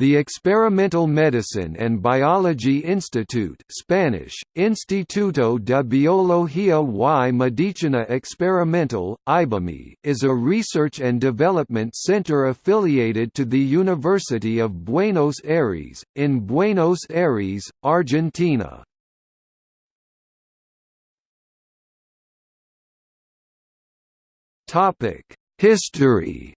The Experimental Medicine and Biology Institute Spanish, Instituto de Biología y Medicina Experimental, IBYME, is a research and development center affiliated to the University of Buenos Aires, in Buenos Aires, Argentina. History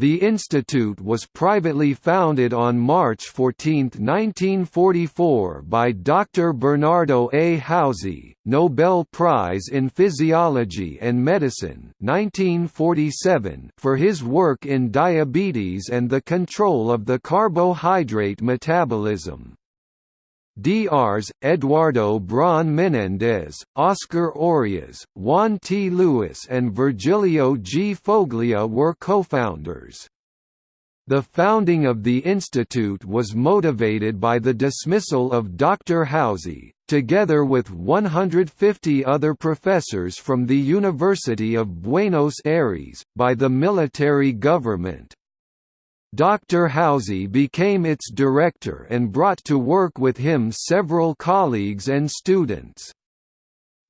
The institute was privately founded on March 14, 1944 by Dr. Bernardo A. Houssay, Nobel Prize in Physiology and Medicine 1947 for his work in diabetes and the control of the carbohydrate metabolism. Drs. Eduardo Braun Menendez, Oscar Orias, Juan T. Lewis and Virgilio G. Foglia were co-founders. The founding of the institute was motivated by the dismissal of Dr. Houssay, together with 150 other professors from the University of Buenos Aires, by the military government. Dr. Houssay became its director and brought to work with him several colleagues and students.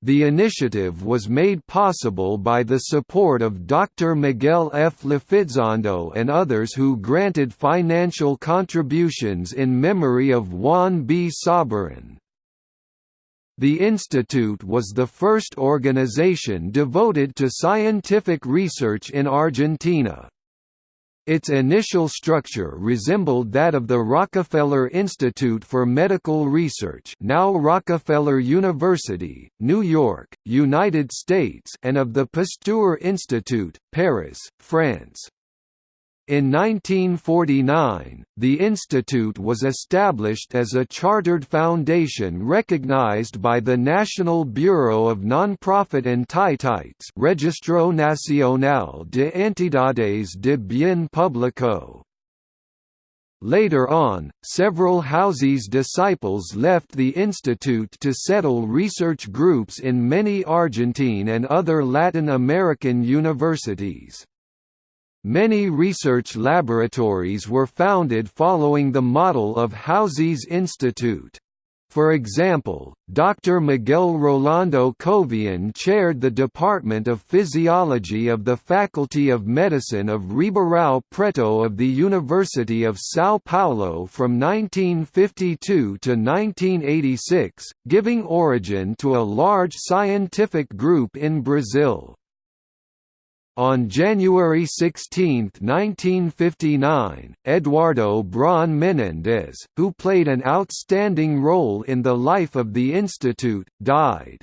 The initiative was made possible by the support of Dr. Miguel F. Lifizondo and others who granted financial contributions in memory of Juan B. Sabarin. The institute was the first organization devoted to scientific research in Argentina. Its initial structure resembled that of the Rockefeller Institute for Medical Research now Rockefeller University, New York, United States and of the Pasteur Institute, Paris, France. In 1949, the institute was established as a chartered foundation recognized by the National Bureau of Nonprofit Entitats Registro Nacional de Entidades de Bien Público. Later on, several Houssay's disciples left the institute to settle research groups in many Argentine and other Latin American universities. Many research laboratories were founded following the model of Houssay's Institute. For example, Dr. Miguel Rolando Covian chaired the Department of Physiology of the Faculty of Medicine of Ribeirão Preto of the University of São Paulo from 1952 to 1986, giving origin to a large scientific group in Brazil. On January 16, 1959, Eduardo Braun Menendez, who played an outstanding role in the life of the institute, died.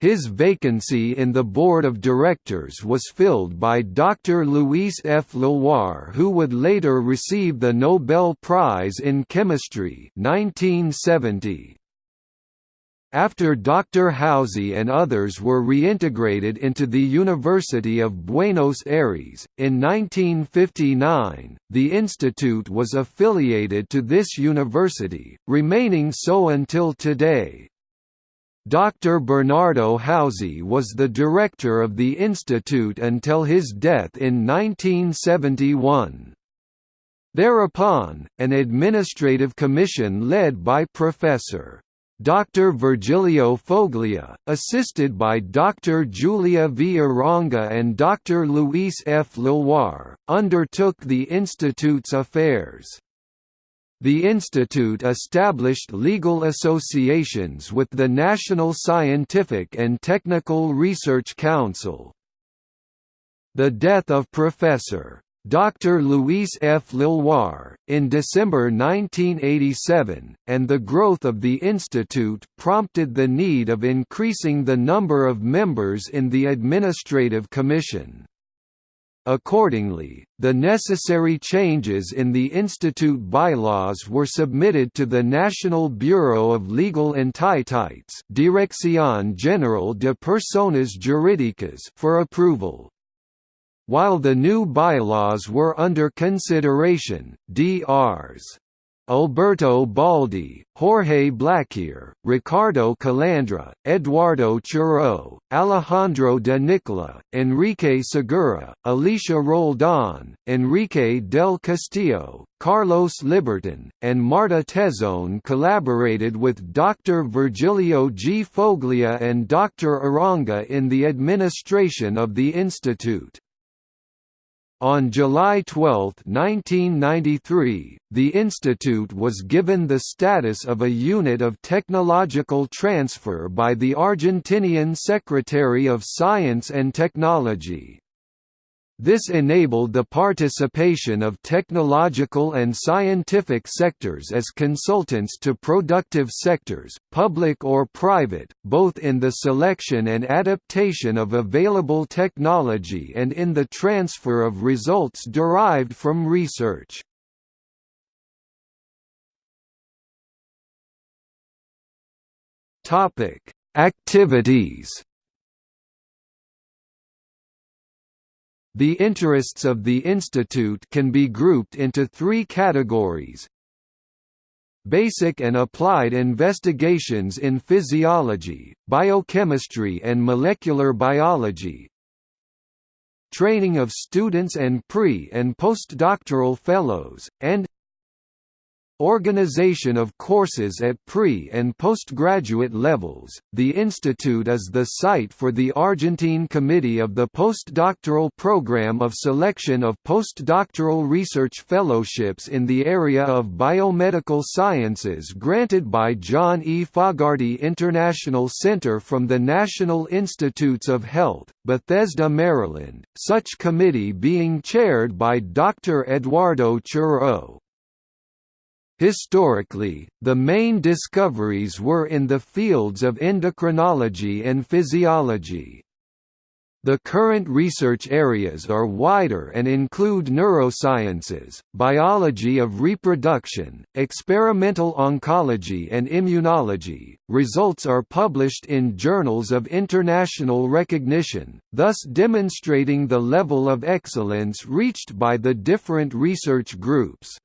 His vacancy in the board of directors was filled by Dr. Luis F. Leloir who would later receive the Nobel Prize in Chemistry 1970. After Dr. Houssay and others were reintegrated into the University of Buenos Aires, in 1959, the institute was affiliated to this university, remaining so until today. Dr. Bernardo Houssay was the director of the institute until his death in 1971. Thereupon, an administrative commission led by Professor Dr. Virgilio Foglia, assisted by Dr. Julia V. Arango and Dr. Luis F. Leloir, undertook the Institute's affairs. The Institute established legal associations with the National Scientific and Technical Research Council. The death of Professor Dr. Luis F. Leloir, in December 1987, and the growth of the institute prompted the need of increasing the number of members in the Administrative Commission. Accordingly, the necessary changes in the institute bylaws were submitted to the National Bureau of Legal Entitats Dirección General de Personas Jurídicas for approval. While the new bylaws were under consideration, Drs. Alberto Baldi, Jorge Blaquier, Ricardo Calandra, Eduardo Charreau, Alejandro de Nicola, Enrique Segura, Alicia Roldan, Enrique del Castillo, Carlos Libertun, and Marta Tezon collaborated with Dr. Virgilio G. Foglia and Dr. Arango in the administration of the institute. On July 12, 1993, the institute was given the status of a unit of technological transfer by the Argentinian Secretary of Science and Technology. This enabled the participation of technological and scientific sectors as consultants to productive sectors, public or private, both in the selection and adaptation of available technology and in the transfer of results derived from research. Activities The interests of the institute can be grouped into three categories. Basic and applied investigations in physiology, biochemistry and molecular biology. Training of students and pre- and postdoctoral fellows, and Organization of courses at pre- and postgraduate levels. The institute is the site for the Argentine Committee of the Postdoctoral Program of Selection of Postdoctoral Research Fellowships in the area of biomedical sciences granted by John E. Fogarty International Center from the National Institutes of Health, Bethesda, Maryland, such committee being chaired by Dr. Eduardo Charreau. Historically, the main discoveries were in the fields of endocrinology and physiology. The current research areas are wider and include neurosciences, biology of reproduction, experimental oncology and immunology. Results are published in journals of international recognition, thus demonstrating the level of excellence reached by the different research groups.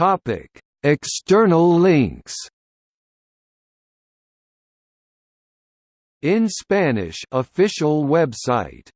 Topic: External links. In Spanish official website